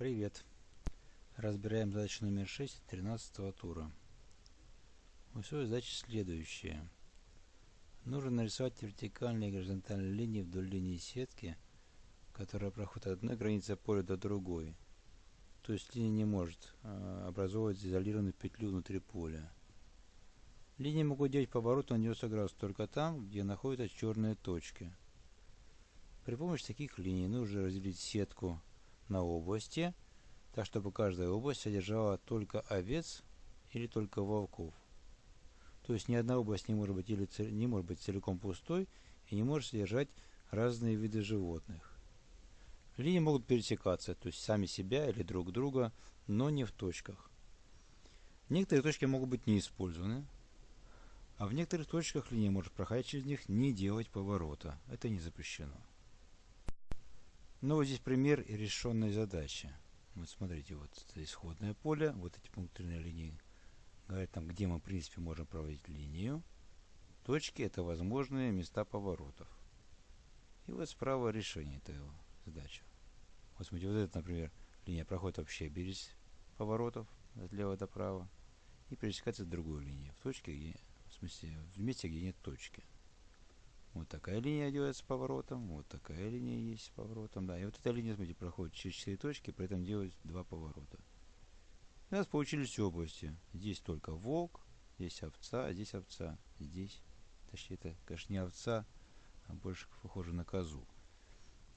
Привет! Разбираем задачу номер 6 13 тура. Условие задачи следующее. Нужно нарисовать вертикальные и горизонтальные линии вдоль линии сетки, которая проходит от одной границы поля до другой. То есть линия не может э, образовывать изолированную петлю внутри поля. Линии могут делать поворот на 90 градусов только там, где находятся черные точки. При помощи таких линий нужно разделить сетку на области, так чтобы каждая область содержала только овец или только волков. То есть ни одна область не может быть, или не может быть целиком пустой и не может содержать разные виды животных. Линии могут пересекаться, то есть сами себя или друг друга, но не в точках. Некоторые точки могут быть не использованы, а в некоторых точках линия может проходить через них, не делать поворота. Это не запрещено. Ну, вот здесь пример решенной задачи. Вот смотрите, вот это исходное поле, вот эти пунктирные линии говорят там, где мы, в принципе, можем проводить линию. Точки – это возможные места поворотов. И вот справа решение этой задачи. Вот смотрите, вот это, например, линия проходит вообще без поворотов от лева до права и пересекается с другой линией в точке, где, в смысле, в месте, где нет точки. Вот такая линия делается поворотом, вот такая линия есть с поворотом, да. И вот эта линия, смотрите, проходит через 4 точки, при этом делает два поворота. У нас получились области. Здесь только волк, здесь овца, а здесь овца. Здесь, точнее, это, конечно, не овца, а больше похоже на козу.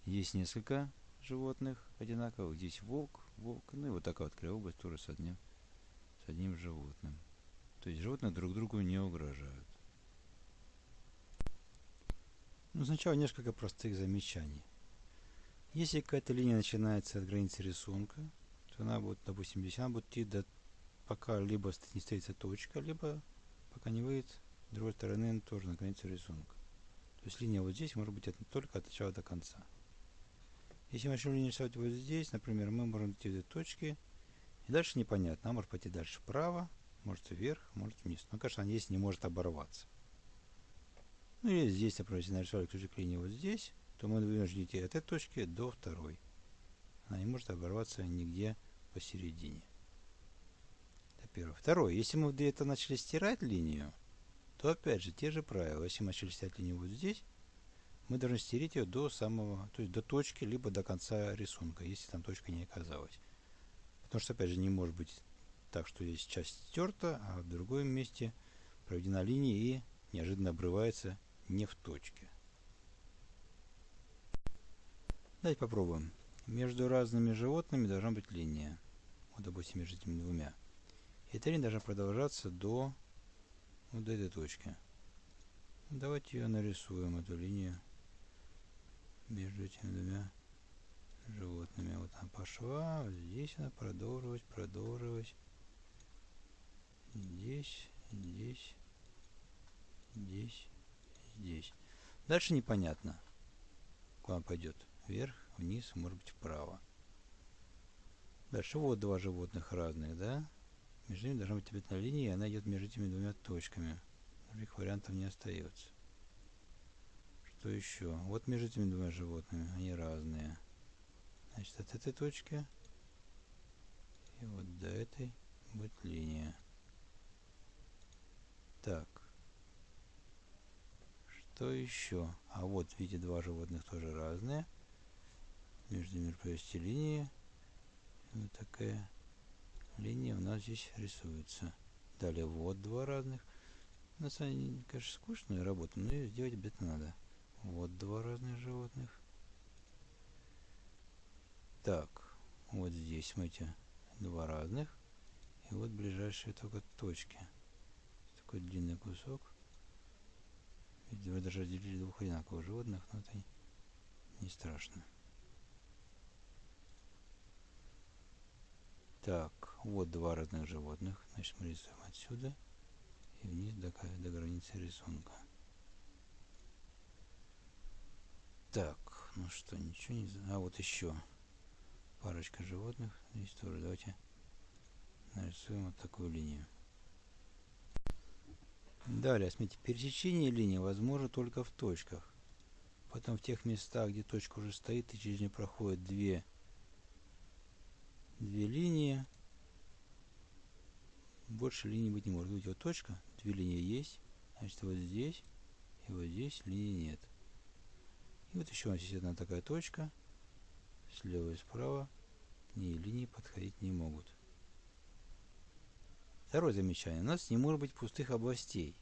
Есть несколько животных одинаковых. Здесь волк, волк, ну и вот такая вот кривая область тоже с одним, с одним животным. То есть животные друг другу не угрожают. Ну, сначала несколько простых замечаний. Если какая-то линия начинается от границы рисунка, то она будет, допустим, здесь она будет идти до пока либо не стоится точка, либо пока не выйдет с другой стороны тоже на границу рисунка. То есть линия вот здесь может быть от, только от начала до конца. Если мы начнем линию рисовать вот здесь, например, мы можем идти до точки, и дальше непонятно. Она может пойти дальше вправо, может вверх, может вниз. Но, конечно, она здесь не может оборваться. Ну и здесь, например, если нарисовали ключик линии вот здесь, то мы вынуждены идти от этой точки до второй. Она не может оборваться нигде посередине. Это первое. Второе. Если мы где-то начали стирать линию, то опять же те же правила. Если мы начали стирать линию вот здесь, мы должны стереть ее до самого, то есть до точки, либо до конца рисунка, если там точка не оказалась. Потому что, опять же, не может быть так, что здесь часть стерта, а в другом месте проведена линия и неожиданно обрывается не в точке. Давайте попробуем. Между разными животными должна быть линия. Вот, допустим, между этими двумя. И эта линия должна продолжаться до вот этой точки. Давайте ее нарисуем, эту линию между этими двумя животными. Вот она пошла, вот здесь она продолжилась, продолжилась. Здесь, здесь, здесь здесь. Дальше непонятно, куда пойдет. Вверх, вниз, может быть вправо. Дальше вот два животных разных, да? Между ними должна быть цветная линия, и она идет между этими двумя точками. Других вариантов не остается. Что еще? Вот между этими двумя животными, они разные. Значит, от этой точки и вот до этой будет линия. Так. Что еще? А вот, видите, два животных тоже разные. Между ними провести линии. Вот такая линия у нас здесь рисуется. Далее вот два разных. На самом деле, конечно, скучная работа, но ее сделать обязательно надо. Вот два разных животных. Так, вот здесь, смотрите, два разных. И вот ближайшие только точки. Такой длинный кусок. Вы даже разделили двух одинаковых животных, но это не страшно. Так, вот два разных животных. Значит, мы рисуем отсюда и вниз до, до границы рисунка. Так, ну что, ничего не... А вот еще парочка животных. Здесь тоже давайте нарисуем вот такую линию. Далее, смотрите, пересечение линии возможно только в точках. Потом в тех местах, где точка уже стоит и через нее проходят две две линии. Больше линий быть не может. Видите, вот точка, две линии есть. Значит, вот здесь и вот здесь линии нет. И вот еще у нас есть одна такая точка. Слева и справа к ней линии подходить не могут. Второе замечание. У нас не может быть пустых областей.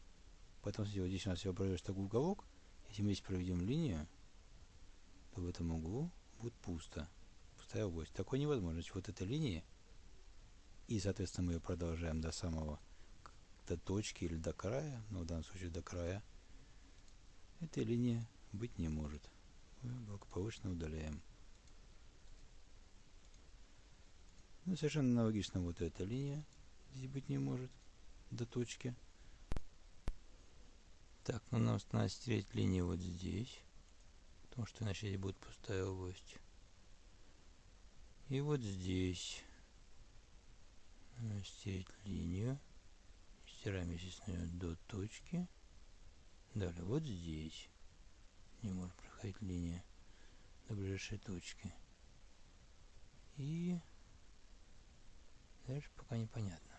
Поэтому, вот здесь у нас я проведешь такой уголок. Если мы здесь проведем линию, то в этом углу будет пусто. Пустая область. Такой невозможно. Вот эта линия, и, соответственно, мы ее продолжаем до самого до точки или до края, но в данном случае до края, этой линии быть не может. Мы благополучно удаляем. Ну, совершенно аналогично вот эта линия здесь быть не может до точки. Так, ну нам надо стереть линию вот здесь, потому что иначе здесь будет пустая область. И вот здесь стереть линию. Стираем, естественно, до точки. Далее, вот здесь не может проходить линия до ближайшей точки. И дальше пока непонятно.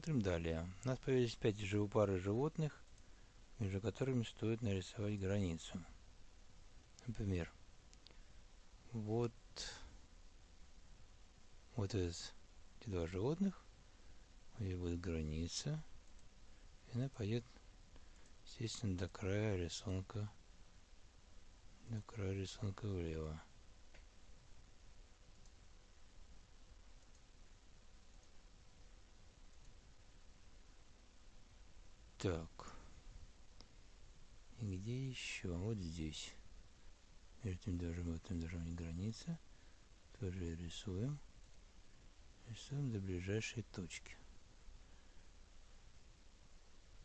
Смотрим далее. У нас появились 5 живопары животных, между которыми стоит нарисовать границу. Например, вот, вот из эти два животных, здесь будет граница, и она пойдет, естественно, до края рисунка, до края рисунка влево. Так. И где еще? Вот здесь. Между этим должен, вот этим должна быть граница. Тоже рисуем рисуем до ближайшей точки.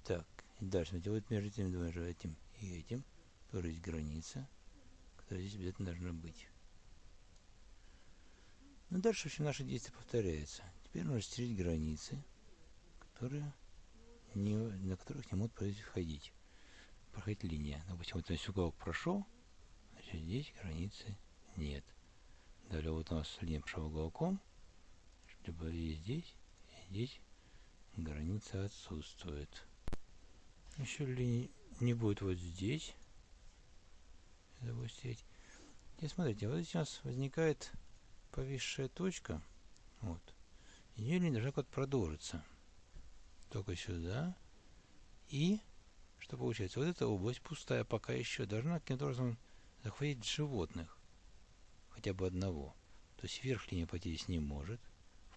Так, и дальше, смотрите, вот между этим двумя этим и этим тоже есть граница, которая здесь обязательно должна быть. Ну, дальше, в общем, наши действия повторяются. Теперь нужно стереть границы, которые не, на которых не могут входить. Проходить линия. Допустим, вот весь уголок прошел, значит, здесь границы нет. Далее вот у нас линия прошла уголком, либо и здесь, и здесь граница отсутствует. Еще ли не будет вот здесь. Допустить. И смотрите, вот здесь у нас возникает повисшая точка. Вот. Ее линия должна как продолжиться. Только сюда. И что получается? Вот эта область пустая пока еще должна каким-то образом захватить животных. Хотя бы одного. То есть вверх линия здесь не может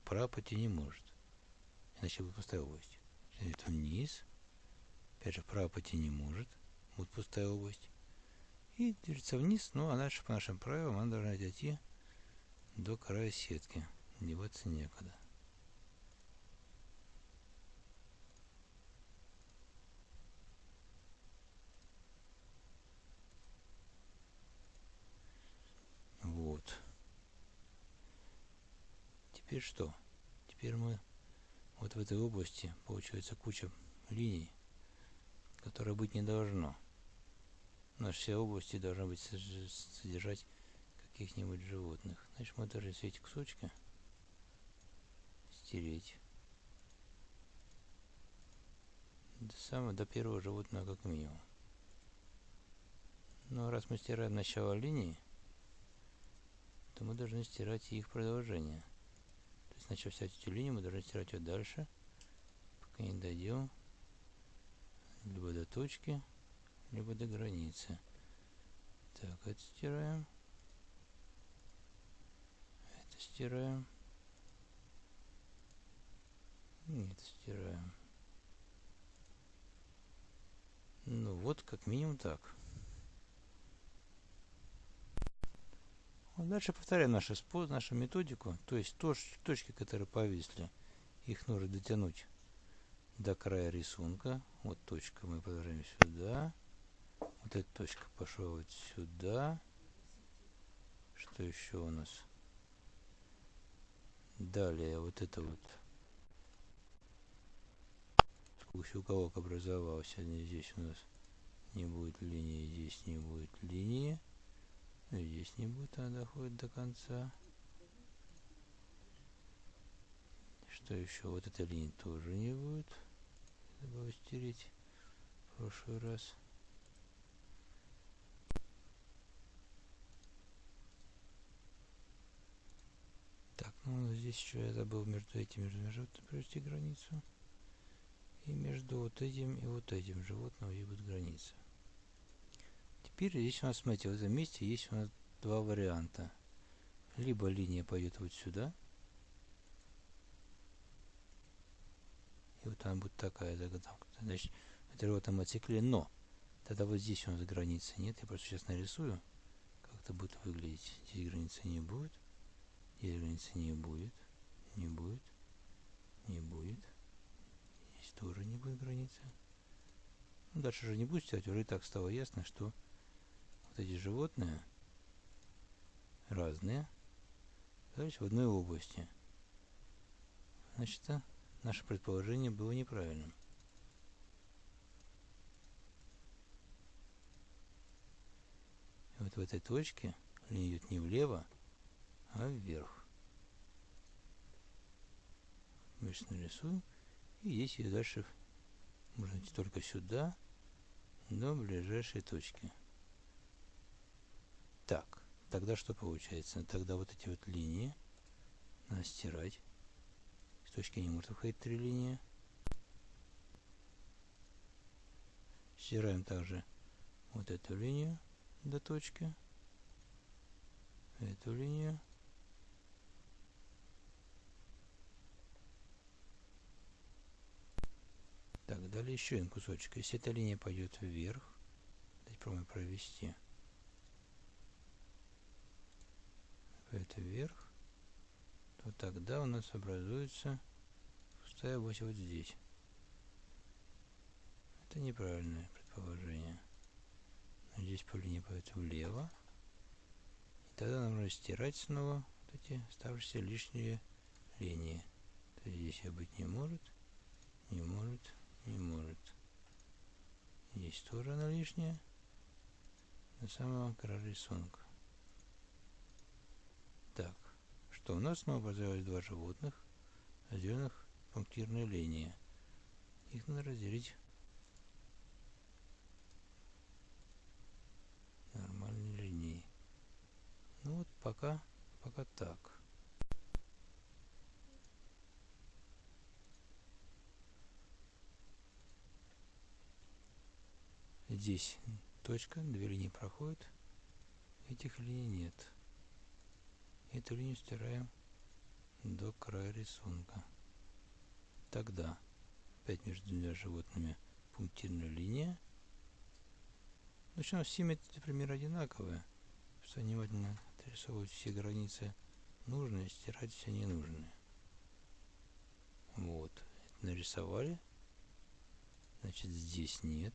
вправо пойти не может. Иначе будет пустая область. Это вниз. Опять же, вправо пойти не может. Будет пустая область. И движется вниз, ну а дальше по нашим правилам она должна дойти до края сетки. Деваться некуда. Теперь что? Теперь мы вот в этой области получается куча линий, которая быть не должно. Наши все области должны быть содержать каких-нибудь животных. Значит, мы должны все эти кусочки стереть. До самого, до первого животного как минимум. Но раз мы стираем начало линии, то мы должны стирать и их продолжение. Сначала взять эту линию, мы должны стирать ее дальше, пока не дойдем либо до точки, либо до границы. Так, это стираем. Это стираем. Это стираем. Ну вот, как минимум так. Дальше повторяем наш способ, нашу методику. То есть точки, которые повисли, их нужно дотянуть до края рисунка. Вот точка, мы продолжаем сюда. Вот эта точка пошла вот сюда. Что еще у нас? Далее вот это вот сквозь уголок образовался. Здесь у нас не будет линии, здесь не будет линии. Здесь не будет, она доходит до конца. Что еще? Вот этой линии тоже не будет. Забыл стереть в прошлый раз. Так, ну здесь еще я забыл между этим между животным провести границу. И между вот этим и вот этим животным и будет граница. Теперь здесь у нас, смотрите, в этом месте есть у нас два варианта. Либо линия пойдет вот сюда, И вот она будет такая заготовка. Значит, это животное мотоцикле, но тогда вот здесь у нас границы нет. Я просто сейчас нарисую, как это будет выглядеть. Здесь границы не будет. Здесь границы не будет. Не будет. Не будет. Здесь тоже не будет границы. Ну, дальше же не будет стоять. Уже и так стало ясно, что вот эти животные разные. Дальше в одной области. Значит, Наше предположение было неправильным. И вот в этой точке линия идет не влево, а вверх. Мы сейчас нарисуем. И здесь ее дальше можно идти только сюда, до ближайшей точки. Так, тогда что получается? Тогда вот эти вот линии надо стирать точки не может выходить три линии. Стираем также вот эту линию до точки, эту линию. Так, далее еще один кусочек. Если эта линия пойдет вверх, давайте пробуем провести. Это вверх, то тогда у нас образуется пустая ось вот здесь. Это неправильное предположение. Здесь по линии пойдет влево. И тогда нам нужно стирать снова вот эти оставшиеся лишние линии. То есть здесь я быть не может, не может, не может. Здесь тоже она лишняя. До самого края рисунка. Так, что у нас снова образовалось два животных, разделенных пунктирной линии. Их надо разделить нормальной линией. Ну вот пока, пока так. Здесь точка, две линии проходят, этих линий нет. Эту линию стираем до края рисунка. Тогда опять между двумя животными пунктирная линия. Причем все методы примерно одинаковые. Что внимательно отрисовывать все границы нужные, стирать все ненужные. Вот. Нарисовали. Значит, здесь нет.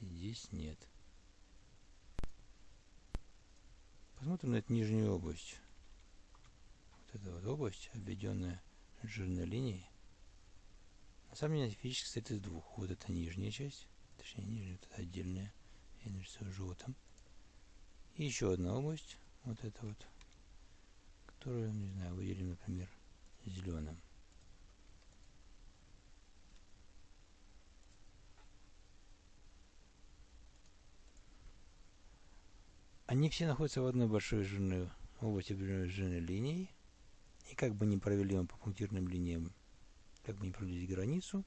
Здесь нет. Посмотрим на эту нижнюю область. Вот эта вот область, обведенная жирной линией. На самом деле физически состоит из двух. Вот это нижняя часть, точнее нижняя, это отдельная, я нарисую желтым. И еще одна область, вот эта вот, которую, не знаю, выделим, например, зеленым. Они все находятся в одной большой жирной области жирной линии. И как бы не провели мы по пунктирным линиям как бы не продлить границу,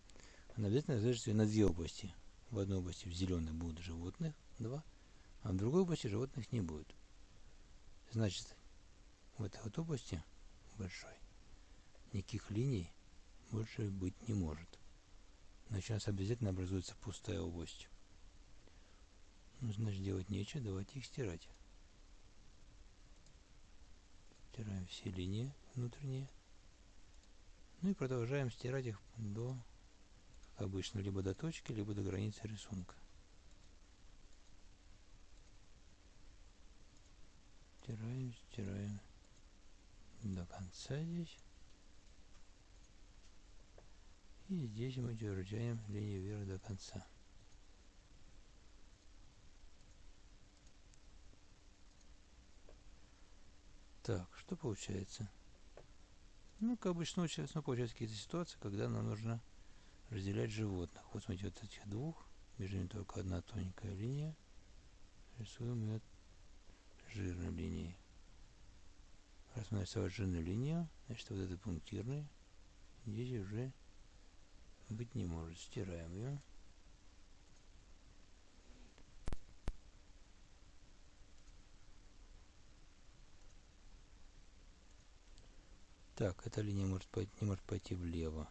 она обязательно разрежется на две области. В одной области в зеленой будут животных, два, а в другой области животных не будет. Значит, в этой вот области большой никаких линий больше быть не может. Значит, у нас обязательно образуется пустая область. Ну, значит, делать нечего, давайте их стирать. Стираем все линии внутренние. Ну и продолжаем стирать их до, как обычно, либо до точки, либо до границы рисунка. Стираем, стираем до конца здесь. И здесь мы держаем линию вверх до конца. Так, что получается? Ну, как обычно, ну, получается какие-то ситуации, когда нам нужно разделять животных. Вот смотрите, вот этих двух, между ними только одна тоненькая линия. Рисуем ее жирной линией. Раз мы нарисовали жирную линию, значит вот этот пунктирный здесь уже быть не может. Стираем ее. Так, эта линия может пойти, не может пойти влево.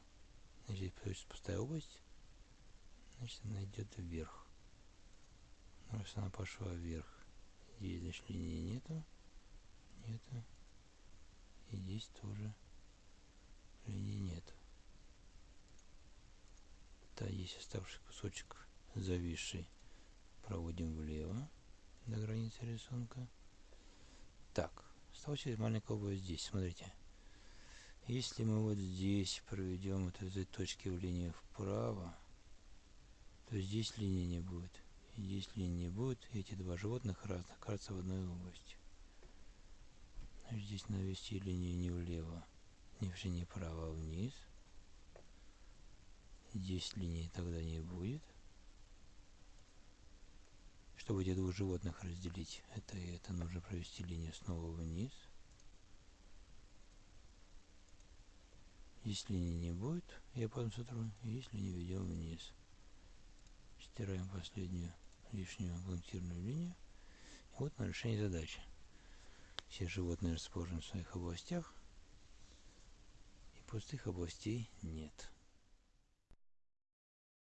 Значит, здесь пустая область. Значит, она идет вверх. Ну, раз она пошла вверх, здесь, значит, линии нету. Нету. И здесь тоже линии нет. Да, есть оставшийся кусочек зависший. Проводим влево до границы рисунка. Так, осталось маленькая область здесь. Смотрите. Если мы вот здесь проведем вот этой точки в линию вправо, то здесь линии не будет. И здесь линии не будет. Эти два животных разных окажутся в одной области. Значит, здесь навести линию не влево, не, не вправо, а вниз. Здесь линии тогда не будет. Чтобы эти двух животных разделить, это и это нужно провести линию снова вниз. Если не будет, я потом сотру, если не ведем вниз. Стираем последнюю лишнюю пунктирную линию. И вот на решение задачи. Все животные расположены в своих областях, и пустых областей нет.